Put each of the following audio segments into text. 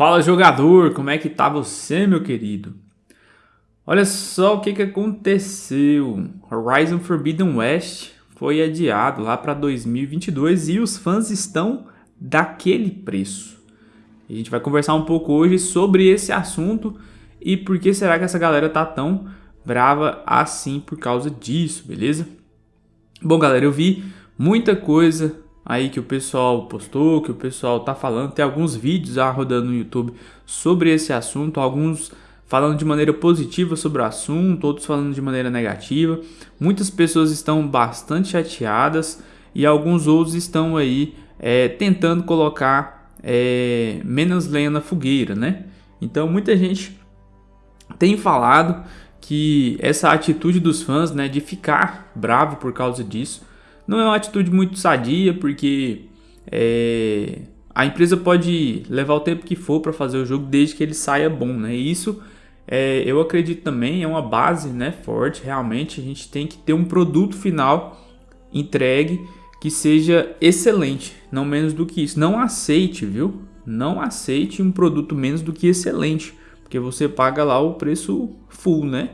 Fala jogador, como é que tá você meu querido? Olha só o que, que aconteceu, Horizon Forbidden West foi adiado lá para 2022 e os fãs estão daquele preço. A gente vai conversar um pouco hoje sobre esse assunto e por que será que essa galera tá tão brava assim por causa disso, beleza? Bom galera, eu vi muita coisa aí que o pessoal postou, que o pessoal tá falando, tem alguns vídeos já rodando no YouTube sobre esse assunto, alguns falando de maneira positiva sobre o assunto, outros falando de maneira negativa. Muitas pessoas estão bastante chateadas e alguns outros estão aí é, tentando colocar é, menos lenha na fogueira, né? Então muita gente tem falado que essa atitude dos fãs, né, de ficar bravo por causa disso, não é uma atitude muito sadia, porque é, a empresa pode levar o tempo que for para fazer o jogo desde que ele saia bom, né? E isso é, eu acredito também é uma base, né, forte. Realmente a gente tem que ter um produto final entregue que seja excelente, não menos do que isso. Não aceite, viu? Não aceite um produto menos do que excelente, porque você paga lá o preço full, né?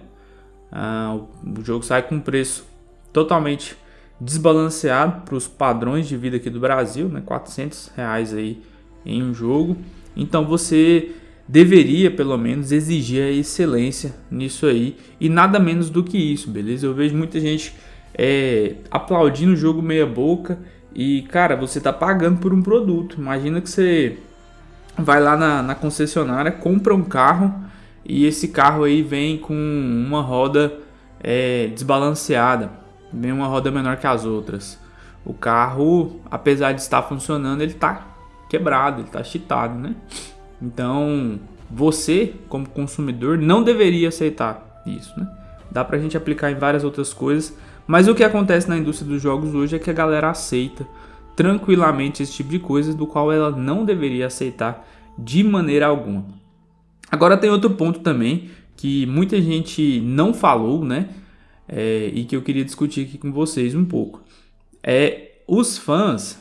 Ah, o jogo sai com um preço totalmente desbalanceado para os padrões de vida aqui do Brasil, né? 400 reais aí em um jogo. Então você deveria pelo menos exigir a excelência nisso aí e nada menos do que isso, beleza? Eu vejo muita gente é, aplaudindo o jogo meia boca e cara, você tá pagando por um produto. Imagina que você vai lá na, na concessionária, compra um carro e esse carro aí vem com uma roda é, desbalanceada uma roda menor que as outras. O carro, apesar de estar funcionando, ele está quebrado, ele está cheatado, né? Então, você, como consumidor, não deveria aceitar isso, né? Dá pra gente aplicar em várias outras coisas, mas o que acontece na indústria dos jogos hoje é que a galera aceita tranquilamente esse tipo de coisas do qual ela não deveria aceitar de maneira alguma. Agora tem outro ponto também que muita gente não falou, né? É, e que eu queria discutir aqui com vocês um pouco. É, os fãs,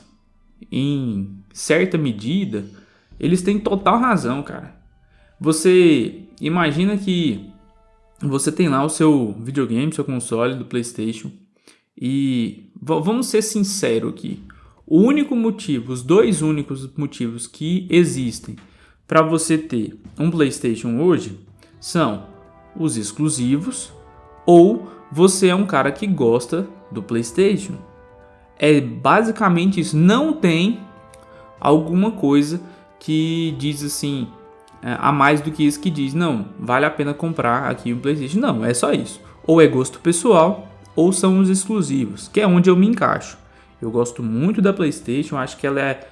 em certa medida, eles têm total razão, cara. Você imagina que você tem lá o seu videogame, seu console do PlayStation, e vamos ser sinceros aqui. O único motivo, os dois únicos motivos que existem para você ter um PlayStation hoje são os exclusivos ou você é um cara que gosta do PlayStation. É basicamente isso. Não tem alguma coisa que diz assim é, a mais do que isso que diz não vale a pena comprar aqui um PlayStation. Não, é só isso. Ou é gosto pessoal ou são os exclusivos, que é onde eu me encaixo. Eu gosto muito da PlayStation, acho que ela é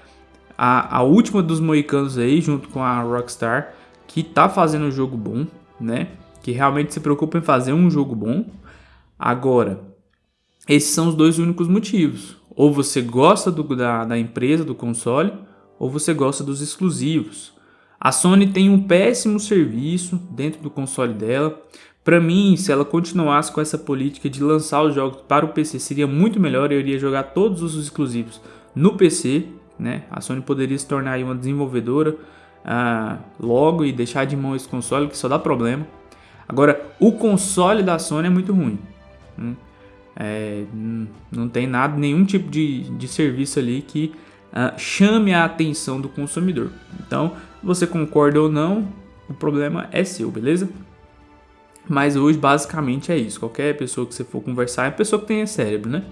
a, a última dos moicanos aí, junto com a Rockstar, que tá fazendo um jogo bom, né? Que realmente se preocupa em fazer um jogo bom. Agora, esses são os dois únicos motivos. Ou você gosta do, da, da empresa, do console, ou você gosta dos exclusivos. A Sony tem um péssimo serviço dentro do console dela. Para mim, se ela continuasse com essa política de lançar os jogos para o PC, seria muito melhor. Eu iria jogar todos os exclusivos no PC. Né? A Sony poderia se tornar uma desenvolvedora ah, logo e deixar de mão esse console, que só dá problema. Agora, o console da Sony é muito ruim. Hum, é, não tem nada, nenhum tipo de, de serviço ali que uh, chame a atenção do consumidor. Então, você concorda ou não, o problema é seu, beleza? Mas hoje basicamente é isso. Qualquer pessoa que você for conversar, é pessoa que tem cérebro, né?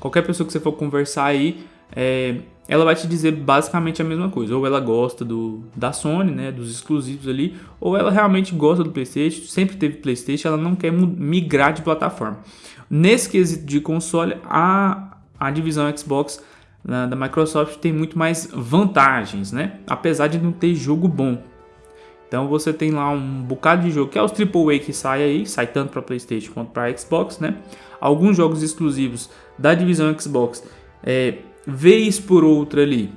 Qualquer pessoa que você for conversar aí, é, ela vai te dizer basicamente a mesma coisa. Ou ela gosta do, da Sony, né, dos exclusivos ali, ou ela realmente gosta do PlayStation, sempre teve PlayStation, ela não quer migrar de plataforma. Nesse quesito de console, a, a divisão Xbox da, da Microsoft tem muito mais vantagens, né? Apesar de não ter jogo bom. Então você tem lá um bocado de jogo, que é os AAA que sai aí, sai tanto para PlayStation quanto para Xbox, né? Alguns jogos exclusivos da divisão Xbox é, vez por outra ali,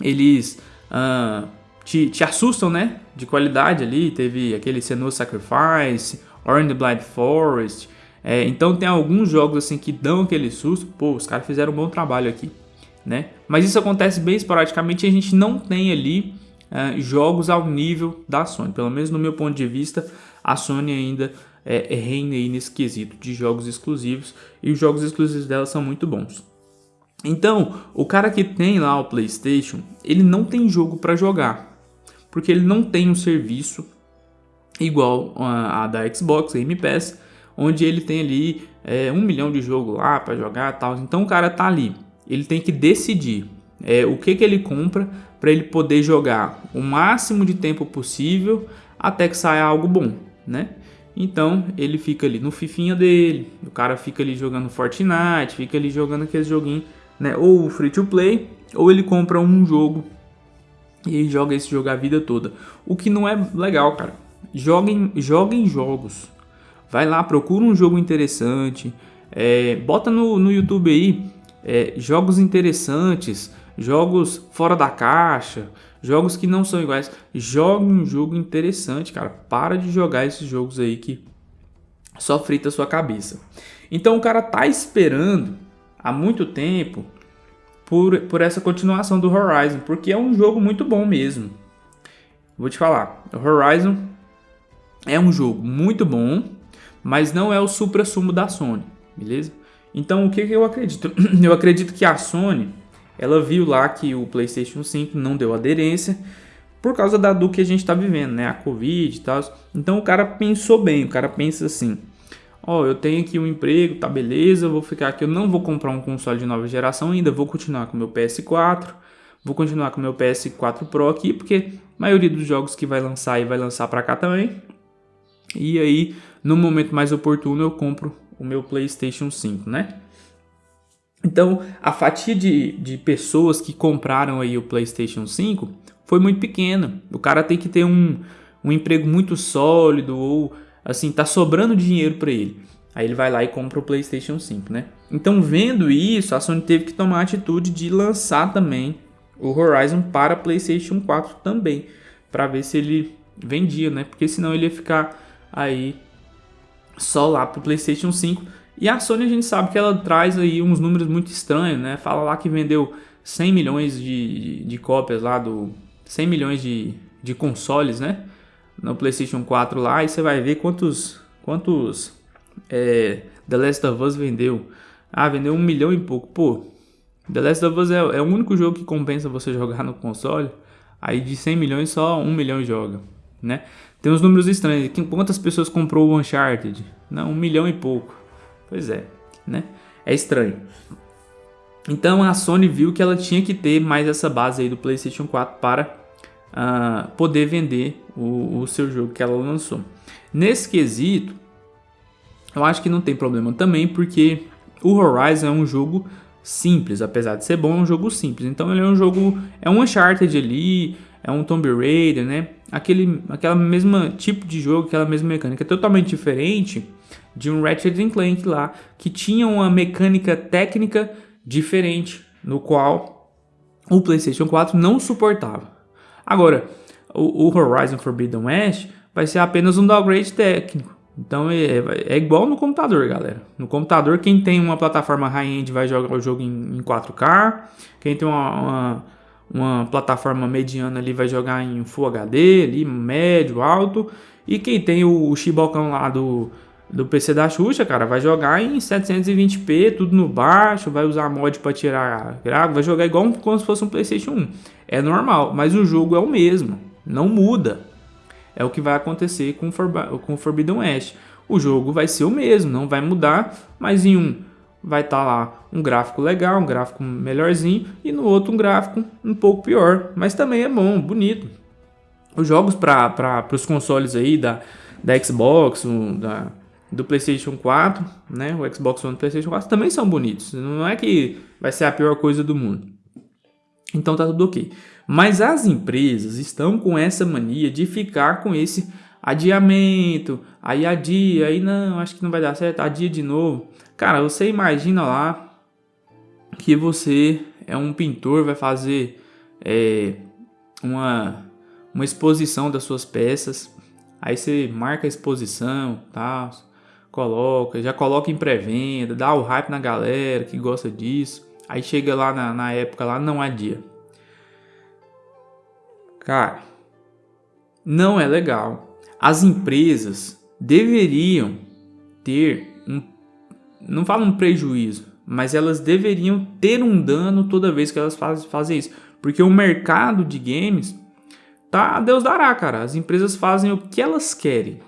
eles uh, te, te, assustam, né? De qualidade ali. Teve aquele Senua Sacrifice, Orange the Blind Forest. É, então tem alguns jogos assim que dão aquele susto. Pô, os caras fizeram um bom trabalho aqui, né? Mas isso acontece bem esporadicamente e a gente não tem ali uh, jogos ao nível da Sony. Pelo menos no meu ponto de vista, a Sony ainda é, é reina aí nesse quesito de jogos exclusivos e os jogos exclusivos dela são muito bons. Então, o cara que tem lá o PlayStation, ele não tem jogo para jogar, porque ele não tem um serviço igual a, a da Xbox Game Pass, onde ele tem ali é, um milhão de jogos lá para jogar, tal. Então o cara tá ali, ele tem que decidir é, o que que ele compra para ele poder jogar o máximo de tempo possível até que saia algo bom, né? Então ele fica ali no fifinha dele, o cara fica ali jogando Fortnite, fica ali jogando aquele joguinho, né? Ou free to play, ou ele compra um jogo e joga esse jogo a vida toda. O que não é legal, cara. Joguem, joguem jogos. Vai lá, procura um jogo interessante. É, bota no, no YouTube aí é, jogos interessantes, jogos fora da caixa, jogos que não são iguais. Jogue um jogo interessante, cara. Para de jogar esses jogos aí que só frita a sua cabeça. Então o cara tá esperando há muito tempo por, por essa continuação do Horizon, porque é um jogo muito bom mesmo. Vou te falar, o Horizon é um jogo muito bom, mas não é o supra-sumo da Sony, beleza? Então o que, que eu acredito? Eu acredito que a Sony ela viu lá que o PlayStation 5 não deu aderência por causa da do que a gente está vivendo, né? A Covid e tal. Então o cara pensou bem, o cara pensa assim: ó, oh, eu tenho aqui um emprego, tá beleza, eu vou ficar aqui, eu não vou comprar um console de nova geração ainda, vou continuar com meu PS4, vou continuar com meu PS4 Pro aqui, porque a maioria dos jogos que vai lançar aí vai lançar para cá também. E aí, no momento mais oportuno, eu compro o meu PlayStation 5, né? Então, a fatia de, de pessoas que compraram aí o PlayStation 5 foi muito pequena. O cara tem que ter um, um emprego muito sólido ou assim, tá sobrando dinheiro para ele. Aí ele vai lá e compra o PlayStation 5, né? Então, vendo isso, a Sony teve que tomar a atitude de lançar também o Horizon para PlayStation 4 também, para ver se ele vendia, né? Porque senão ele ia ficar aí só lá pro PlayStation 5 e a Sony a gente sabe que ela traz aí uns números muito estranhos, né? Fala lá que vendeu 100 milhões de, de, de cópias lá do... 100 milhões de, de consoles, né? No PlayStation 4 lá e você vai ver quantos... Quantos é, The Last of Us vendeu. Ah, vendeu um milhão e pouco. Pô, The Last of Us é, é o único jogo que compensa você jogar no console. Aí de 100 milhões só 1 milhão joga, né? Tem uns números estranhos. Quantas pessoas comprou o Uncharted? Não, um milhão e pouco. Pois é, né? É estranho. Então a Sony viu que ela tinha que ter mais essa base aí do PlayStation 4 para poder vender o, o, seu jogo que ela lançou. Nesse quesito, eu acho que não tem problema também, porque o Horizon é um jogo simples, apesar de ser bom, é um jogo simples. Então ele é um jogo, é um Uncharted ali, é um Tomb Raider, né? Aquele, aquela mesma tipo de jogo, aquela mesma mecânica, totalmente diferente de um Ratchet Clank lá, que tinha uma mecânica técnica diferente, no qual o PlayStation 4 não suportava. Agora, o, o Horizon Forbidden West vai ser apenas um downgrade técnico. Então é, é, igual no computador, galera. No computador, quem tem uma plataforma high-end vai jogar o jogo em, em 4K. Quem tem uma, uma, uma, plataforma mediana ali vai jogar em Full HD, ali, médio, alto. E quem tem o, o lá do, do PC da Xuxa, cara, vai jogar em 720p, tudo no baixo, vai usar mod para tirar gráfico, vai jogar igual como se fosse um PlayStation 1. É normal, mas o jogo é o mesmo, não muda. É o que vai acontecer com com Forbidden West. O jogo vai ser o mesmo, não vai mudar, mas em um vai estar tá lá um gráfico legal, um gráfico melhorzinho, e no outro um gráfico um pouco pior, mas também é bom, bonito. Os jogos para os consoles aí da, da Xbox, da, do PlayStation 4, né? O Xbox One e o PlayStation 4 também são bonitos. Não é que vai ser a pior coisa do mundo. Então tá tudo ok. Mas as empresas estão com essa mania de ficar com esse adiamento. Aí adia, aí não, acho que não vai dar certo, adia de novo. Cara, você imagina lá que você é um pintor, vai fazer é, uma, uma exposição das suas peças. Aí você marca a exposição, tal. Tá? Coloca, já coloca em pré-venda, dá o hype na galera que gosta disso. Aí chega lá na, na época lá, não há dia. Cara, não é legal. As empresas deveriam ter um, não falo um prejuízo, mas elas deveriam ter um dano toda vez que elas faz, fazem isso. Porque o mercado de games tá, Deus dará, cara. As empresas fazem o que elas querem.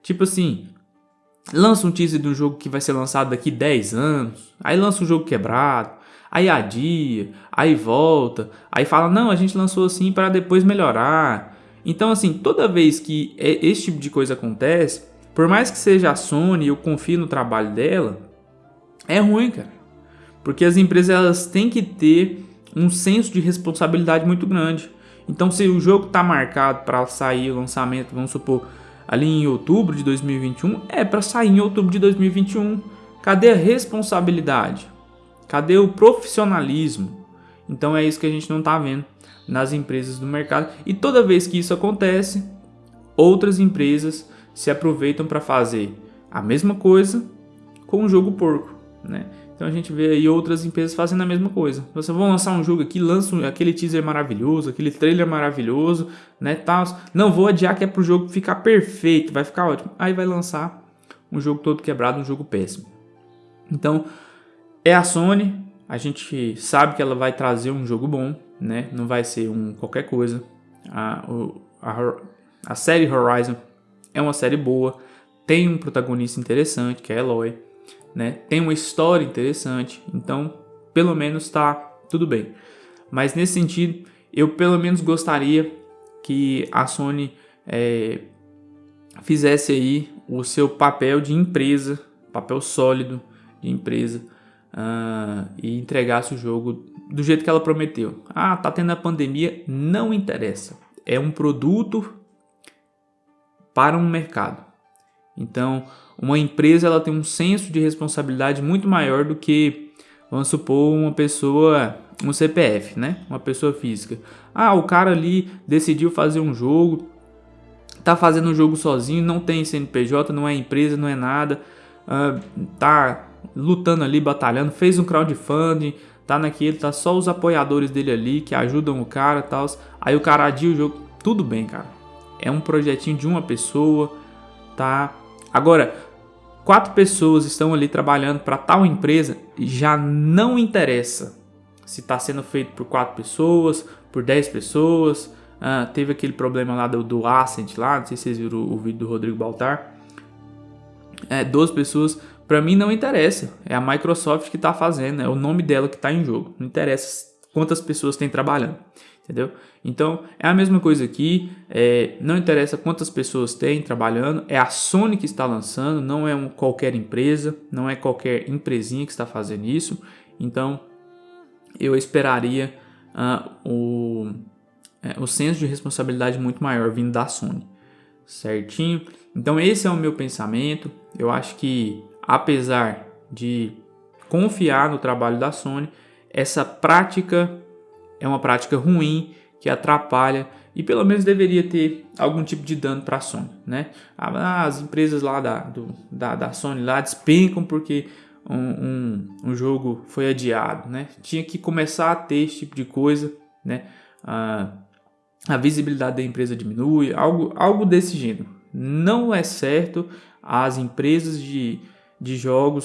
Tipo assim, lança um teaser de um jogo que vai ser lançado daqui 10 anos, aí lança um jogo quebrado, aí adia, aí volta, aí fala, não, a gente lançou assim para depois melhorar. Então, assim, toda vez que é, esse tipo de coisa acontece, por mais que seja a Sony, eu confio no trabalho dela, é ruim, cara. Porque as empresas elas têm que ter um senso de responsabilidade muito grande. Então, se o jogo está marcado para sair o lançamento, vamos supor, ali em outubro de 2021, é para sair em outubro de 2021. Cadê a responsabilidade? Cadê o profissionalismo? Então é isso que a gente não está vendo nas empresas do mercado. E toda vez que isso acontece, outras empresas se aproveitam para fazer a mesma coisa com o jogo porco, né? Então a gente vê aí outras empresas fazendo a mesma coisa. Você vai lançar um jogo aqui, lança aquele teaser maravilhoso, aquele trailer maravilhoso, né, tal. Não vou adiar que é pro jogo ficar perfeito, vai ficar ótimo. Aí vai lançar um jogo todo quebrado, um jogo péssimo. Então, é a Sony, a gente sabe que ela vai trazer um jogo bom, né? Não vai ser um qualquer coisa. A, a, a série Horizon é uma série boa, tem um protagonista interessante, que é Eloy né? Tem uma história interessante, então pelo menos está tudo bem. Mas nesse sentido, eu pelo menos gostaria que a Sony é, fizesse aí o seu papel de empresa, papel sólido de empresa uh, e entregasse o jogo do jeito que ela prometeu. Ah, tá tendo a pandemia, não interessa. É um produto para um mercado. Então, uma empresa ela tem um senso de responsabilidade muito maior do que, vamos supor, uma pessoa, um CPF, né? Uma pessoa física. Ah, o cara ali decidiu fazer um jogo, tá fazendo um jogo sozinho, não tem CNPJ, não é empresa, não é nada, uh, tá lutando ali, batalhando, fez um crowdfunding, tá naquele, tá só os apoiadores dele ali que ajudam o cara e tal. Aí o cara adia o jogo, tudo bem, cara. É um projetinho de uma pessoa, tá? Agora, quatro pessoas estão ali trabalhando para tal empresa, já não interessa se está sendo feito por quatro pessoas, por dez pessoas. Uh, teve aquele problema lá do, do Ascent lá, não sei se vocês viram o, o vídeo do Rodrigo Baltar. É, 12 pessoas, para mim não interessa. É a Microsoft que está fazendo, é o nome dela que está em jogo. Não interessa quantas pessoas tem trabalhando entendeu? Então é a mesma coisa aqui, é, não interessa quantas pessoas tem trabalhando, é a Sony que está lançando, não é um, qualquer empresa, não é qualquer empresinha que está fazendo isso, então eu esperaria uh, o, é, o senso de responsabilidade muito maior vindo da Sony, certinho? Então esse é o meu pensamento, eu acho que apesar de confiar no trabalho da Sony, essa prática é uma prática ruim que atrapalha e pelo menos deveria ter algum tipo de dano para a Sony, né? Ah, as empresas lá da, do, da, da Sony lá despencam porque um, um, um, jogo foi adiado, né? Tinha que começar a ter esse tipo de coisa, né? Ah, a visibilidade da empresa diminui, algo, algo desse gênero. Não é certo as empresas de, de jogos